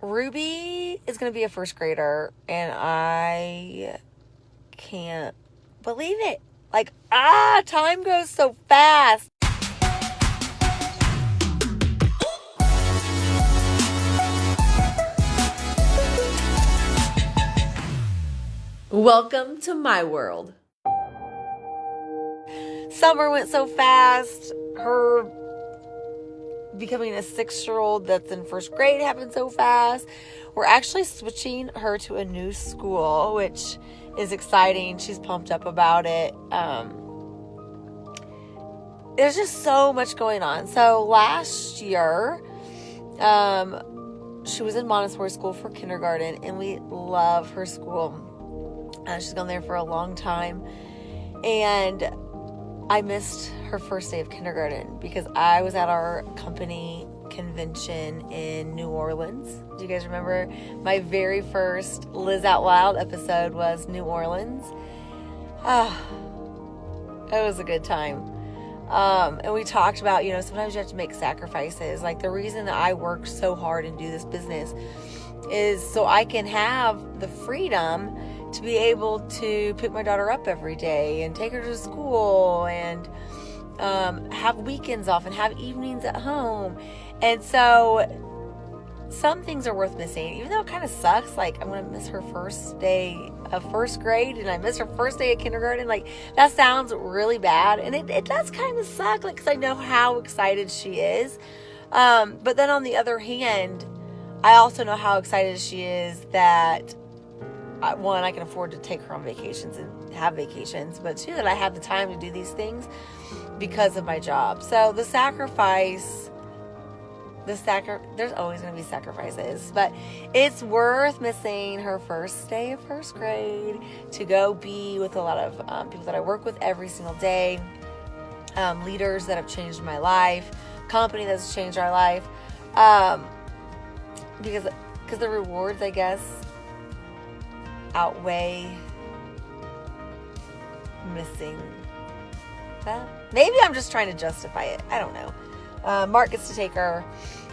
Ruby is going to be a first grader, and I can't believe it. Like, ah, time goes so fast. Welcome to my world. Summer went so fast. Her becoming a six year old that's in first grade happened so fast. We're actually switching her to a new school, which is exciting. She's pumped up about it. Um, there's just so much going on. So last year, um, she was in Montessori school for kindergarten, and we love her school. Uh, she's gone there for a long time. And I missed her first day of kindergarten because I was at our company convention in New Orleans. Do you guys remember my very first Liz Out Loud episode was New Orleans? Ah, it was a good time. Um, and we talked about, you know, sometimes you have to make sacrifices. Like the reason that I work so hard and do this business is so I can have the freedom to be able to pick my daughter up every day and take her to school and um, have weekends off and have evenings at home. And so some things are worth missing, even though it kind of sucks. Like, I'm going to miss her first day of first grade and I miss her first day of kindergarten. Like, that sounds really bad. And it, it does kind of suck, like, because I know how excited she is. Um, but then on the other hand, I also know how excited she is that one, I can afford to take her on vacations and have vacations, but two, that I have the time to do these things because of my job. So the sacrifice, the sacri- there's always going to be sacrifices, but it's worth missing her first day of first grade to go be with a lot of um, people that I work with every single day, um, leaders that have changed my life, company that's changed our life, um, because because the rewards, I guess, outweigh missing that. Maybe I'm just trying to justify it. I don't know. Uh, Mark gets to take her.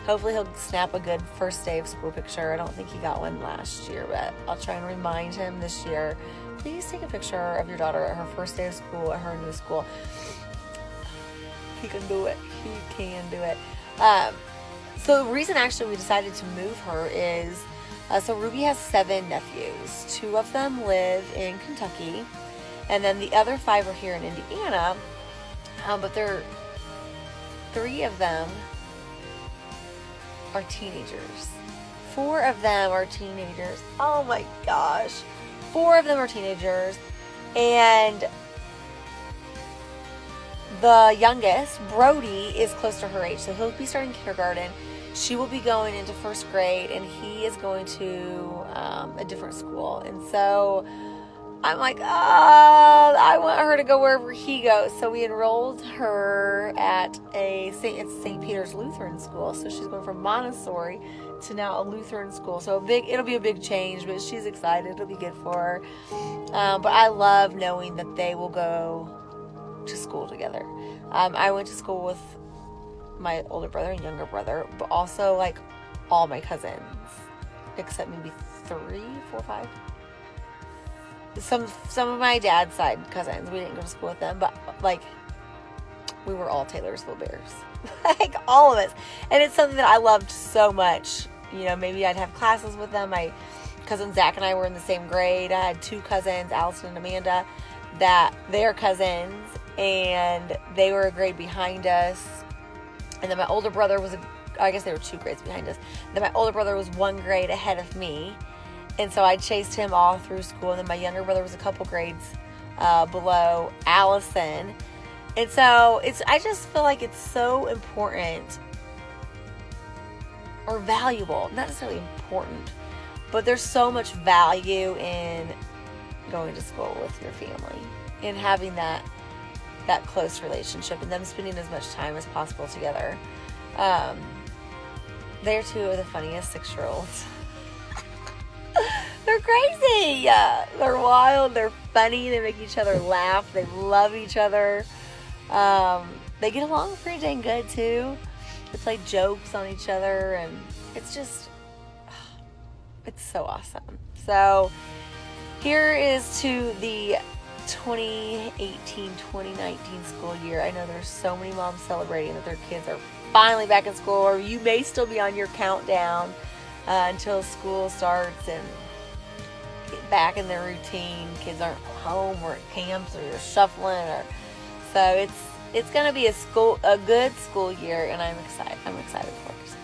Hopefully, he'll snap a good first day of school picture. I don't think he got one last year, but I'll try and remind him this year. Please take a picture of your daughter at her first day of school at her new school. He can do it. He can do it. Um, so the reason actually we decided to move her is uh, so Ruby has seven nephews. Two of them live in Kentucky, and then the other five are here in Indiana. Um, but they're three of them are teenagers. Four of them are teenagers. Oh my gosh. Four of them are teenagers. And the youngest, Brody, is close to her age. So he'll be starting kindergarten she will be going into first grade and he is going to um, a different school. And so I'm like, oh, I want her to go wherever he goes. So we enrolled her at a St. St. Peter's Lutheran school. So she's going from Montessori to now a Lutheran school. So a big, it'll be a big change, but she's excited. It'll be good for her. Um, but I love knowing that they will go to school together. Um, I went to school with my older brother and younger brother, but also like all my cousins, except maybe three, four, five. Some some of my dad's side cousins, we didn't go to school with them, but like we were all Taylorsville Bears, like all of us, and it's something that I loved so much. You know, maybe I'd have classes with them. My cousin Zach and I were in the same grade. I had two cousins, Allison and Amanda, that they're cousins, and they were a grade behind us and then my older brother was, I guess they were two grades behind us. Then my older brother was one grade ahead of me. And so I chased him all through school. And then my younger brother was a couple grades uh, below Allison. And so it's, I just feel like it's so important or valuable, not necessarily important, but there's so much value in going to school with your family and having that that close relationship and them spending as much time as possible together. Um, they're two of the funniest six year olds. they're crazy. Uh, they're wild. They're funny. They make each other laugh. They love each other. Um, they get along pretty dang good too. They play jokes on each other, and it's just it's so awesome. So here is to the 2018-2019 school year. I know there's so many moms celebrating that their kids are finally back in school, or you may still be on your countdown uh, until school starts and get back in their routine. Kids aren't home or at camps or you're shuffling, or so it's it's gonna be a school a good school year, and I'm excited. I'm excited for it.